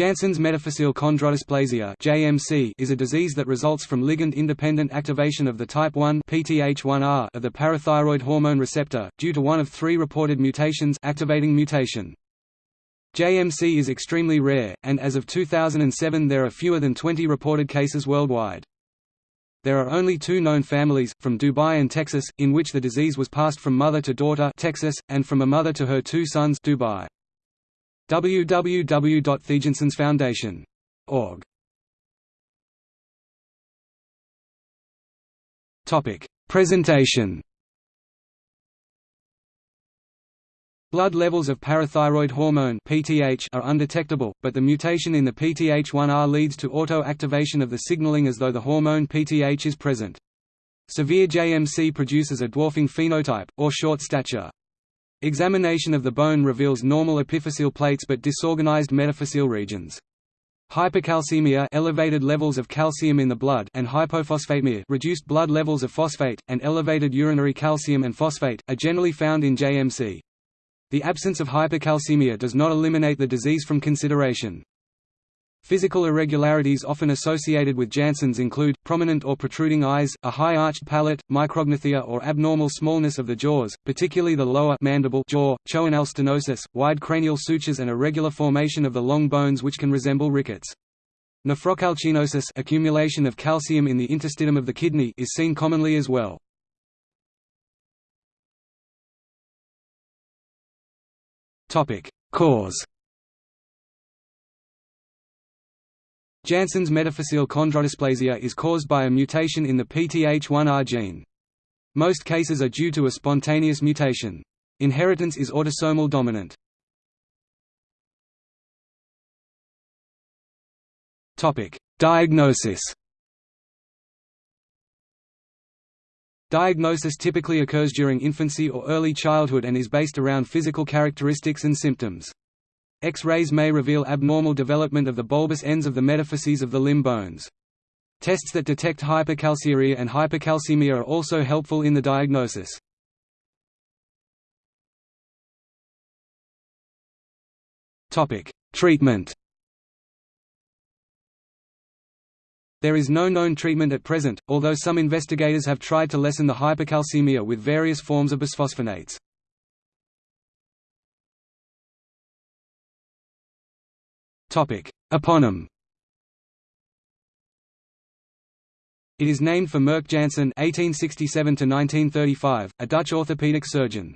Jansen's metaphyseal chondrodysplasia (JMC) is a disease that results from ligand-independent activation of the type 1 PTH1R of the parathyroid hormone receptor due to one of three reported mutations activating mutation. JMC is extremely rare, and as of 2007 there are fewer than 20 reported cases worldwide. There are only two known families, from Dubai and Texas, in which the disease was passed from mother to daughter Texas, and from a mother to her two sons Dubai www.thejansensfoundation.org Topic: Presentation. Blood levels of parathyroid hormone (PTH) are undetectable, but the mutation in the PTH1R leads to auto-activation of the signaling as though the hormone PTH is present. Severe JMC produces a dwarfing phenotype, or short stature. Examination of the bone reveals normal epiphyseal plates but disorganized metaphyseal regions. Hypercalcemia elevated levels of calcium in the blood and hypophosphatemia reduced blood levels of phosphate, and elevated urinary calcium and phosphate, are generally found in JMC. The absence of hypercalcemia does not eliminate the disease from consideration. Physical irregularities often associated with Jansen's include, prominent or protruding eyes, a high arched palate, micrognathia or abnormal smallness of the jaws, particularly the lower mandible jaw, choanal stenosis, wide cranial sutures and irregular formation of the long bones which can resemble rickets. Nephrocalcinosis accumulation of calcium in the interstitium of the kidney is seen commonly as well. Cause Jansen's metaphyseal chondrodysplasia is caused by a mutation in the PTH1R gene. Most cases are due to a spontaneous mutation. Inheritance is autosomal dominant. Diagnosis Diagnosis typically occurs during infancy or early childhood and is based around physical characteristics and symptoms. X-rays may reveal abnormal development of the bulbous ends of the metaphyses of the limb bones. Tests that detect hypercalciuria and hypercalcemia are also helpful in the diagnosis. Treatment There is no known treatment at present, although some investigators have tried to lessen the hypercalcemia with various forms of bisphosphonates. Eponym It is named for Murk Jansen (1867–1935), a Dutch orthopedic surgeon.